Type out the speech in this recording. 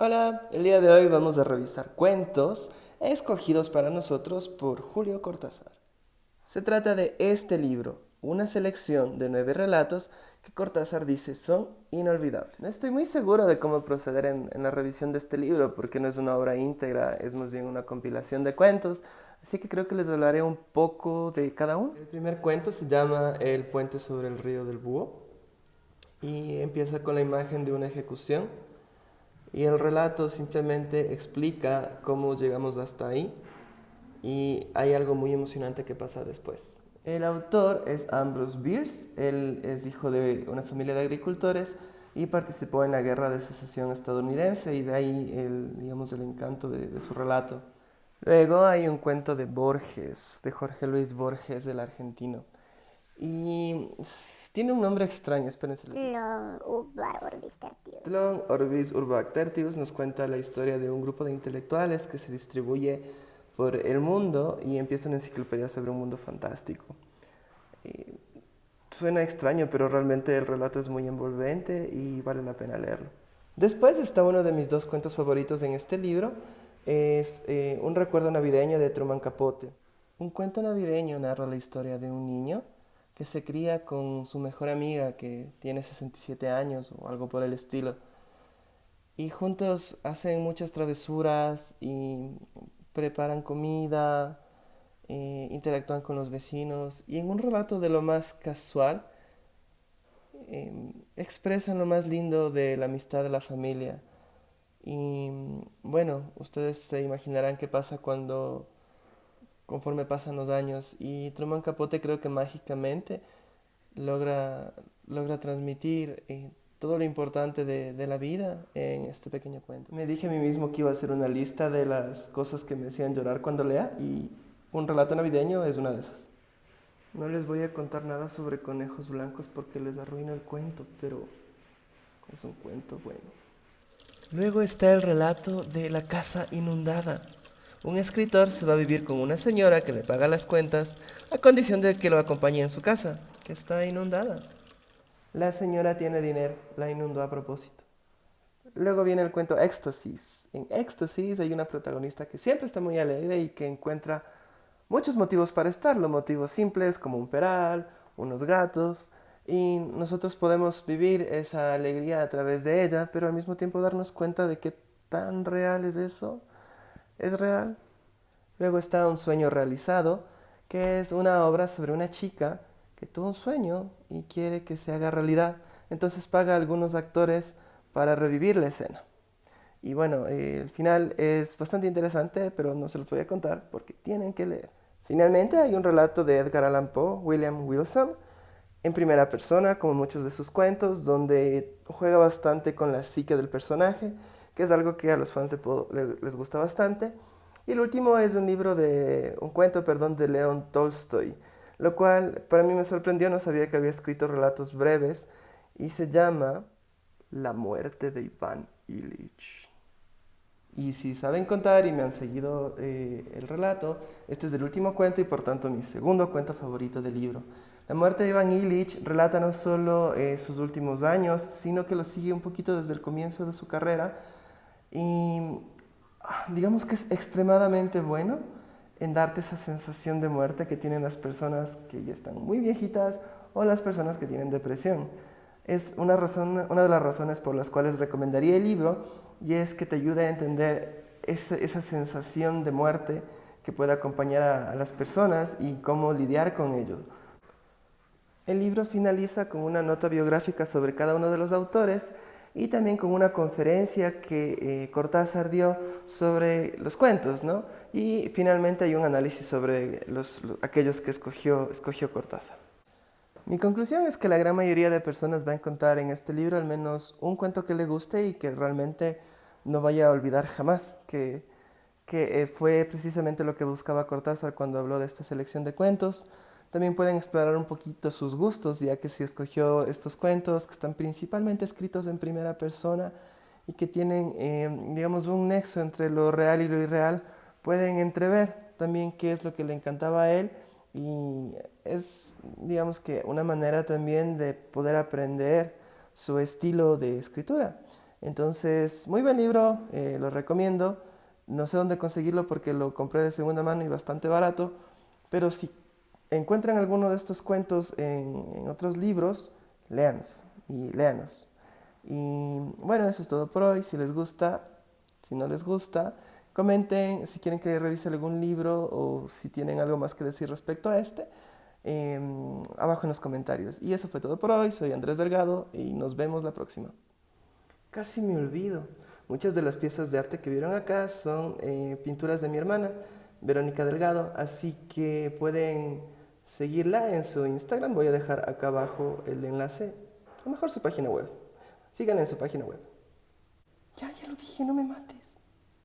Hola, el día de hoy vamos a revisar cuentos escogidos para nosotros por Julio Cortázar. Se trata de este libro, una selección de nueve relatos que Cortázar dice son inolvidables. No estoy muy seguro de cómo proceder en, la revisión de este libro porque no es una obra íntegra, es más bien una compilación de cuentos, así que creo que les hablaré un poco de cada uno. El primer cuento se llama El puente sobre el río del Búho y empieza con la imagen de una ejecución y el relato simplemente explica cómo llegamos hasta ahí y hay algo muy emocionante que pasa después. El autor es Ambrose Bierce, él es hijo de una familia de agricultores y participó en la guerra de secesión estadounidense y de ahí el, digamos, el encanto de, su relato. Luego hay un cuento de Borges, de Jorge Luis Borges, del argentino. Y tiene un nombre extraño, espérense. Tlon Urbach Orbis Tertius. Tlon Orbis Urbach Tertius nos cuenta la historia de un grupo de intelectuales que se distribuye por el mundo y empieza una enciclopedia sobre un mundo fantástico. Y suena extraño, pero realmente el relato es muy envolvente y vale la pena leerlo. Después está uno de mis dos cuentos favoritos en este libro, es eh, Un recuerdo navideño de Truman Capote. Un cuento navideño narra la historia de un niño que se cría con su mejor amiga que tiene 67 años o algo por el estilo. Y juntos hacen muchas travesuras y preparan comida, eh, interactúan con los vecinos y en un relato de lo más casual eh, expresan lo más lindo de la amistad de la familia. Y bueno, ustedes se imaginarán qué pasa cuando conforme pasan los años. Y Truman Capote creo que mágicamente logra, logra transmitir eh, todo lo importante de, de, la vida en este pequeño cuento. Me dije a mí mismo que iba a hacer una lista de las cosas que me hacían llorar cuando lea y un relato navideño es una de esas. No les voy a contar nada sobre conejos blancos porque les arruino el cuento, pero es un cuento bueno. Luego está el relato de la casa inundada. Un escritor se va a vivir con una señora que le paga las cuentas a condición de que lo acompañe en su casa, que está inundada. La señora tiene dinero, la inundó a propósito. Luego viene el cuento Éxtasis. En Éxtasis hay una protagonista que siempre está muy alegre y que encuentra muchos motivos para estarlo, motivos simples como un peral, unos gatos, y nosotros podemos vivir esa alegría a través de ella, pero al mismo tiempo darnos cuenta de qué tan real es eso es real. Luego está Un sueño realizado, que es una obra sobre una chica que tuvo un sueño y quiere que se haga realidad. Entonces paga a algunos actores para revivir la escena. Y bueno, eh, el final es bastante interesante, pero no se los voy a contar porque tienen que leer. Finalmente hay un relato de Edgar Allan Poe, William Wilson, en primera persona, como muchos de sus cuentos, donde juega bastante con la psique del personaje que es algo que a los fans les gusta bastante. Y el último es un libro de, un cuento, perdón, de León Tolstoy, lo cual para mí me sorprendió, no sabía que había escrito relatos breves, y se llama La muerte de Iván Ilich. Y si saben contar y me han seguido eh, el relato, este es el último cuento y por tanto mi segundo cuento favorito del libro. La muerte de Iván Illich relata no solo eh, sus últimos años, sino que lo sigue un poquito desde el comienzo de su carrera, y ah, digamos que es extremadamente bueno en darte esa sensación de muerte que tienen las personas que ya están muy viejitas o las personas que tienen depresión. Es una, razón, una de las razones por las cuales recomendaría el libro y es que te ayude a entender esa, esa sensación de muerte que puede acompañar a, a las personas y cómo lidiar con ello. El libro finaliza con una nota biográfica sobre cada uno de los autores y también con una conferencia que eh, Cortázar dio sobre los cuentos, ¿no? Y finalmente hay un análisis sobre los, los, aquellos que escogió, escogió Cortázar. Mi conclusión es que la gran mayoría de personas va a encontrar en este libro al menos un cuento que le guste y que realmente no vaya a olvidar jamás, que, que eh, fue precisamente lo que buscaba Cortázar cuando habló de esta selección de cuentos, también pueden explorar un poquito sus gustos, ya que si escogió estos cuentos que están principalmente escritos en primera persona y que tienen, eh, digamos, un nexo entre lo real y lo irreal, pueden entrever también qué es lo que le encantaba a él y es, digamos que, una manera también de poder aprender su estilo de escritura. Entonces, muy buen libro, eh, lo recomiendo. No sé dónde conseguirlo porque lo compré de segunda mano y bastante barato, pero si encuentran alguno de estos cuentos en, otros libros, léanos y léanos. Y bueno, eso es todo por hoy. Si les gusta, si no les gusta, comenten si quieren que revise algún libro o si tienen algo más que decir respecto a este. Eh, abajo en los comentarios. Y eso fue todo por hoy. Soy Andrés Delgado y nos vemos la próxima. Casi me olvido. Muchas de las piezas de arte que vieron acá son eh, pinturas de mi hermana, Verónica Delgado, así que pueden seguirla en su Instagram. Voy a dejar acá abajo el enlace, o mejor su página web. Síganla en su página web. Ya, ya lo dije, no me mate.